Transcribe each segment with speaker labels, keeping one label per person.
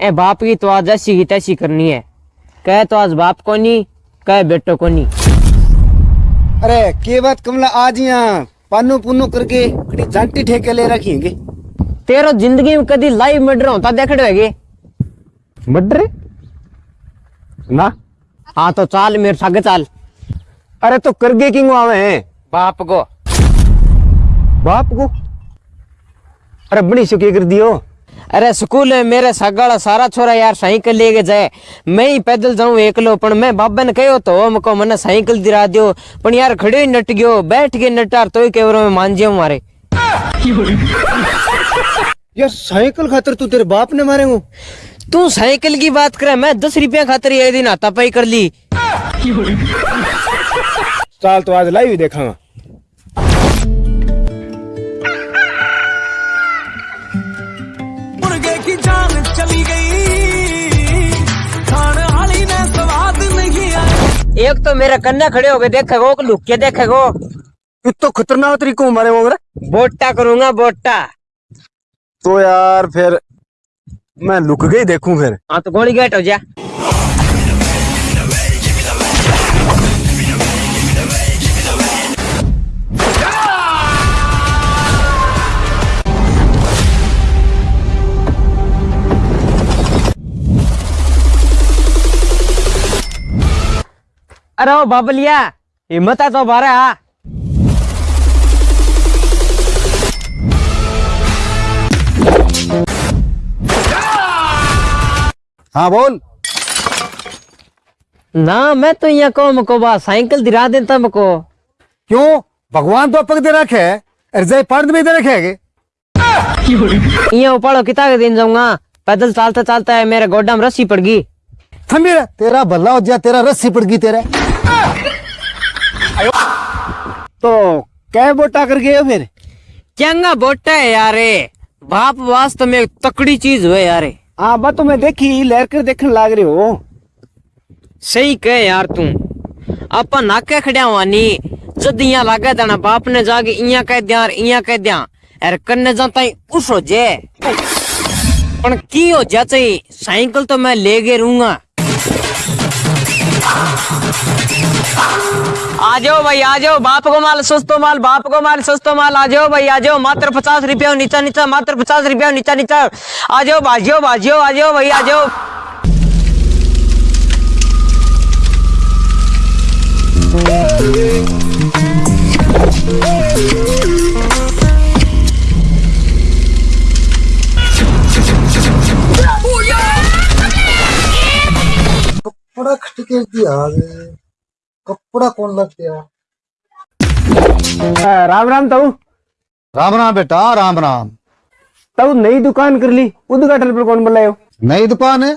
Speaker 1: ए बाप की तो आज ऐसी की तैसी करनी है। कह तो आज बाप को नहीं कह बेटो को नहीं।
Speaker 2: अरे के बात कमला आज यहाँ पानो पुनो करके जांटी ठेके ले रखी है
Speaker 1: तेरो ज़िंदगी में कदी लाइव मर्डर होता देख रहे
Speaker 2: मर्डर? ना।
Speaker 1: हाँ तो चाल मेरे सागे चाल।
Speaker 2: अरे तो करगे किंग आवे हैं?
Speaker 1: बाप को।
Speaker 2: बाप को? अरे बड़ी सुखी कर दियो।
Speaker 1: अरे स्कूल में मेरे सगाड़ा सारा छोरा यार साइकिल लेके जाए। मैं ही पैदल जाऊँ एकलो पण मैं बाबा ने कहो तो हमको मने साइकिल दिला दियो। पण यार खड़े ही नट गयो बैठ के नटार तो केवरो में मान जियो मारे।
Speaker 2: यार साइकिल खातर तू तेरे बाप ने मारे हूँ।
Speaker 1: तू साइकिल की बात करे मैं दस रुपया खातर ये दिन हाथापाई कर ली।
Speaker 2: चाल तो आज लाइव देखांगा।
Speaker 3: जान चली गई। खाने वाली ने स्वाद नहीं आया।
Speaker 1: एक तो मेरे कन्ने खड़े हो गए देखेगो कि लुक के देखेगो
Speaker 2: तू तो खतरनाक तरीको मारे वो
Speaker 1: बोटा करूँगा बोटा
Speaker 2: तो यार फिर मैं लुक गई देखूँ फिर।
Speaker 1: हाँ तो गोली गेट हो जा। अरे ओ बाबलिया हिम्मत है तो बारे आ।
Speaker 2: हाँ बोल।
Speaker 1: ना मैं तो यहाँ को मको बा साइकिल दिला देता मको।
Speaker 2: क्यों? भगवान तो पग दे रखे है पर्द में दे रखे है
Speaker 1: यहाँ उपाड़ो किता के दिन जाऊँगा। पैदल चलता चलता है मेरे गोड्डा में रस्सी पड़ गई।
Speaker 2: थमीर तेरा भला हो जा तेरा रस्सी पड़ गई तेरे। तो कै बोटा कर गए हो फिर
Speaker 1: चंगा बोटा है यारे बाप वास्तव में तकड़ी चीज़ हुए यारे।
Speaker 2: हाँ बा तो मैं देखी लहर कर देखने लाग रहे हो।
Speaker 1: सही कहे यार तू। अपन नाके खड़िया हुआ नी जद यहाँ लागे देना बाप ने जाके इया कह दिया इया कह दिया। अरे कन्ने जाता ही उस हो जे पण की हो जा चाहिए साइकिल तो मैं ले के रहूँगा। आ जाओ भाई आ जाओ बाप को माल सस्तो माल बाप को माल सस्तो माल आ जाओ भाई आ जाओ मात्र पचास रुपया, नीचा नीचा, मात्र पचास रुपया, नीचा नीचा। आ जाओ बाजियो बाजियो आ जाओ भाई आ जाओ
Speaker 4: कपड़ा खटके दिया कपड़ा कौन लग गया
Speaker 2: राम राम ताऊ।
Speaker 4: राम राम बेटा राम राम।
Speaker 2: ताऊ नई दुकान कर ली उद्घाटन पर कौन बुलायो?
Speaker 4: नई दुकान है?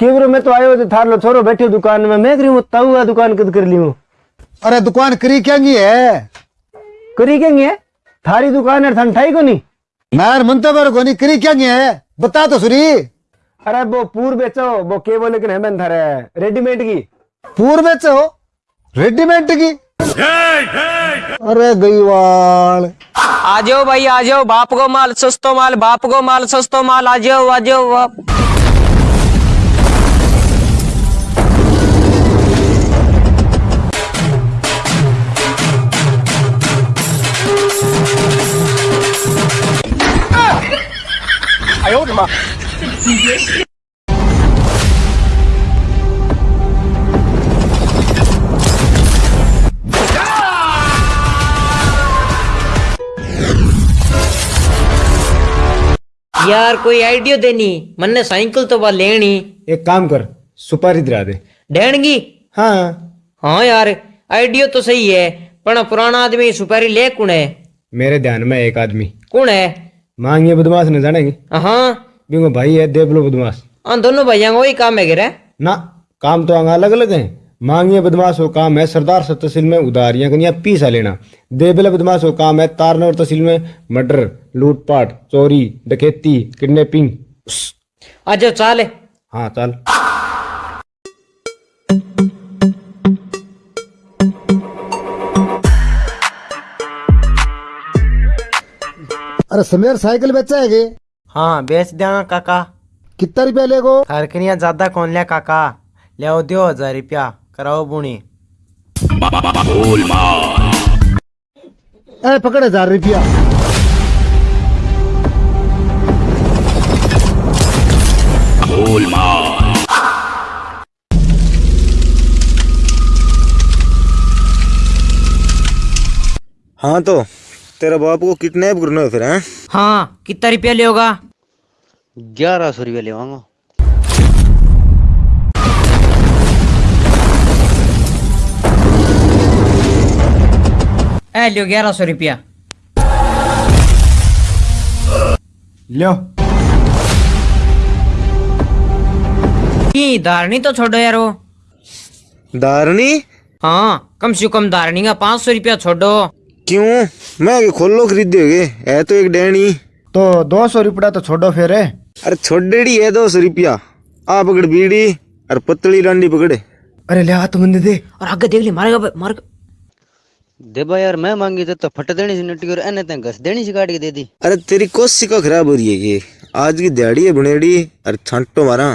Speaker 2: केवरो मैं तो आयो तो थार लो छोरो बैठे दुकान में मैं करी हूँ ताऊ आ दुकान कद कर ली हूँ।
Speaker 4: अरे दुकान करी क्या है?
Speaker 2: करी क्या है? थारी दुकान है थान ठाई को नहीं
Speaker 4: नार मनते बार को नहीं करी क्या है? बता तो सुरी।
Speaker 2: अरे वो पूर बेचो वो केवल लेकिन है मैं थारे रेडीमेड की।
Speaker 4: पूर्व बेचे? रेडीमेड की। अरे गईवाल।
Speaker 1: आ जाओ भाई आ जाओ बाप को माल सस्तो माल बाप को माल सस्तो माल आ जाओ आ जाओ आप यार कोई आइडिया देनी? मन्ने साइकिल तो बा लेनी।
Speaker 2: एक काम कर सुपारी दिला दे।
Speaker 1: ढेणगी
Speaker 2: हाँ।
Speaker 1: हाँ यार आइडिया तो सही है पर पुराना आदमी सुपारी ले कौन है?
Speaker 2: मेरे ध्यान में एक आदमी।
Speaker 1: कौन है?
Speaker 2: मांगिए बदमाश ने जानेंगे।
Speaker 1: हाँ।
Speaker 2: बिंगो भाई है देवलो बदमाश
Speaker 1: हाँ दोनों का वही काम है गिरा
Speaker 2: ना काम तो अलग अलग हैं। मांगिए बदमाश हो काम है सरदार सर तहसील में उधारियाँ कनिया पीसा लेना। देबले बदमाश हो काम है तारनौर तहसील में मर्डर लूटपाट चोरी डकैती किडनैपिंग।
Speaker 1: आ जाओ चाल
Speaker 2: हाँ। चल।
Speaker 4: अरे समीर साइकिल बेचा है गे
Speaker 1: हाँ बेच देना काका।
Speaker 2: कितना रुपया लेगो?
Speaker 1: हरकनिया ज़्यादा कौन लिया काका? ले दो हज़ार रुपया। कराओ बुणी।
Speaker 2: ए पकड़ हज़ार रुपया
Speaker 5: हाँ तो तेरा बाप को किडनैप करना है फिर हैं?
Speaker 1: हाँ कितना रुपया लेगा
Speaker 6: ग्यारह सौ रुपया लेवांगा
Speaker 1: ए लियो ग्यारह सौ रुपया
Speaker 5: लो
Speaker 1: धारणी तो छोड़ो यार वो
Speaker 5: दारनी
Speaker 1: हाँ कम से कम धारणी का पाँच सौ रुपया छोड़ो
Speaker 5: क्यों मैं आगे खोलो खरीदोगे है तो एक डैनी
Speaker 2: तो दो सौ रुपया तो छोड़ो फिर
Speaker 5: अरे छोड़ेड़ी है दो सौ रुपया आ पकड़ बीड़ी और पतली डांडी पकड़े
Speaker 2: अरे ले हाथ मंदे दे
Speaker 1: और आगे देख ले मारेगा बे, मार
Speaker 6: देबा यार मैं मांगी तो, तो फट देनी सी नटी और एने ते घस देनी सी काट के दे दी।
Speaker 5: अरे तेरी कोशिका खराब हो रही है ये। आज की दिहाड़ी है बनेड़ी अरे छांटो मारा।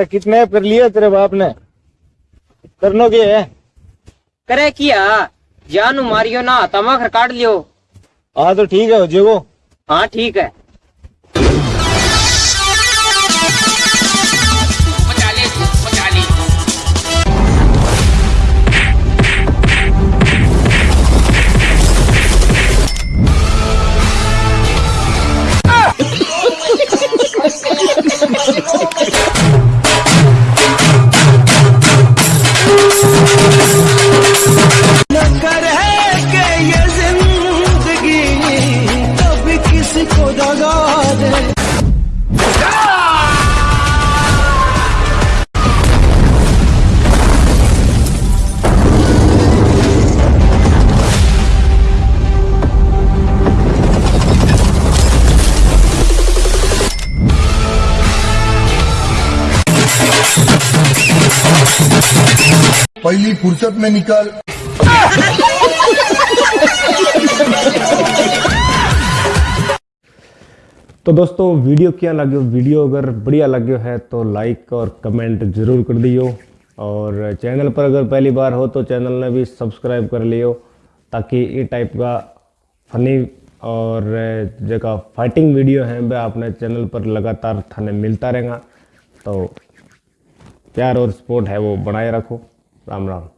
Speaker 5: अरे किडनैप कर लिया तेरे बाप ने? करनो के है
Speaker 1: करे किया? जानू मारियो ना तमाखर काट लियो।
Speaker 5: हाँ तो ठीक है हो जेगो
Speaker 1: हाँ ठीक है।
Speaker 7: पहली फुर्सत में निकल।
Speaker 5: तो दोस्तों, वीडियो क्या लगे वीडियो अगर बढ़िया लगे है तो लाइक और कमेंट ज़रूर कर दियो। और चैनल पर अगर पहली बार हो तो चैनल ने भी सब्सक्राइब कर लियो, ताकि ये टाइप का फनी और जगह फाइटिंग वीडियो है, वह अपने चैनल पर लगातार थाने मिलता रहेगा। तो प्यार और सपोर्ट है वो बनाए रखो। राम राम